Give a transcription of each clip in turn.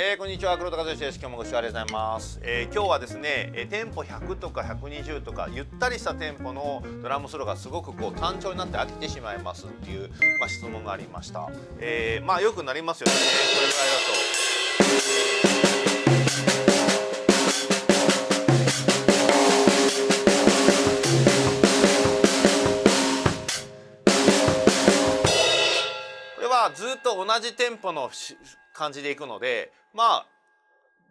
えー、こんにちは。黒田和義です。今日もご視聴ありがとうございます、えー、今日はですね、えー、店舗100とか120とかゆったりした店舗のドラムソロがすごくこう単調になって飽きてしまいますっていうまあ、質問がありました、えー、まあよくなりますよね。これぐらいだと。これはずっと同じ店舗の感じでいくのでまあ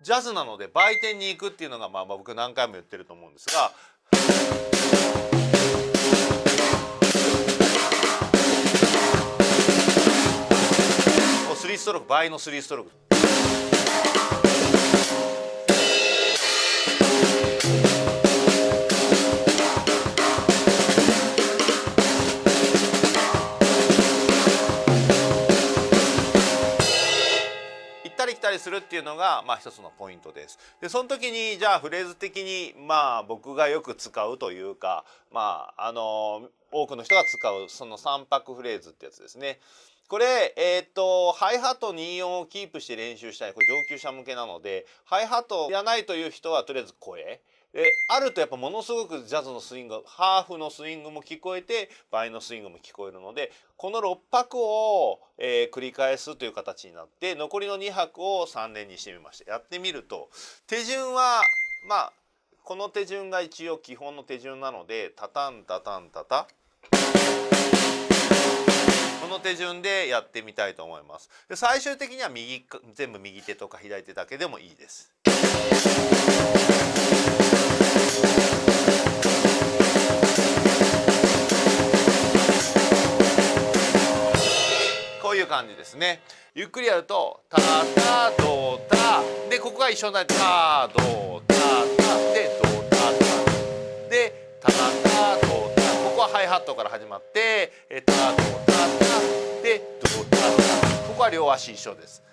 ジャズなので売店に行くっていうのがまあ僕何回も言ってると思うんですが。3ストローク倍の3ストロークたりするっていうのがまあ一つのポイントです。でその時にじゃあフレーズ的にまあ僕がよく使うというかまああの多くの人が使うその3拍フレーズってやつですね。これ、えっ、と、ハイハット2音をキープして練習したい。これ上級者向けなので、ハイハットやないという人はとりあえず声。であるとやっぱものすごくジャズのスイングハーフのスイングも聞こえて倍のスイングも聞こえるのでこの6拍を、えー、繰り返すという形になって残りの2拍を3連にしてみました。やってみると手順はまあこの手順が一応基本の手順なのでタタンタタンタタ。この手順でやってみたいと思います。で最終的には右全部右手とか左手だけでもいいです。こういう感じですね。ゆっくりやるとタタドタでここが一緒になってタドタタでドタタでタタドタここはハイハットから始まってタドタタでドタタここは両足一緒です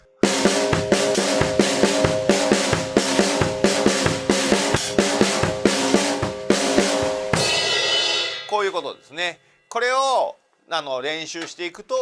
ういうことですね。これをあの練習していくと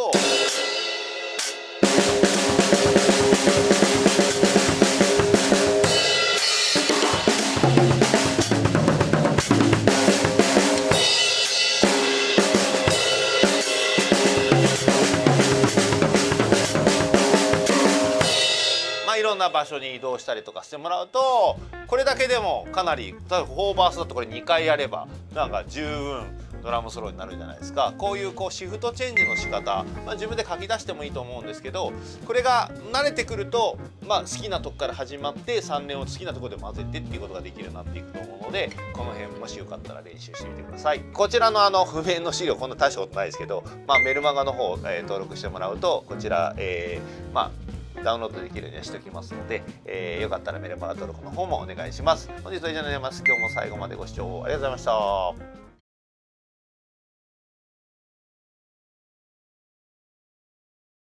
まあ、いろんな場所に移動したりとかしてもらうとこれだけでもかなり例えば4バースだとこれ2回やればなんか十分ドラムソロになるじゃないですか。こういうこうシフトチェンジの仕方、まあ、自分で書き出してもいいと思うんですけどこれが慣れてくると、まあ、好きなとこから始まって3連を好きなとこで混ぜてっていうことができるようになっていくと思うのでこの辺もしよかったら練習してみてください。こちらのあの譜面の資料こんな大したことないですけど、まあ、メルマガの方、えー、登録してもらうとこちら、えー、まあダウンロードできるようにしておきますので、えー、よかったらメルマガ登録の方もお願いします。本日は以上になります。今日も最後までご視聴ありがとうございました。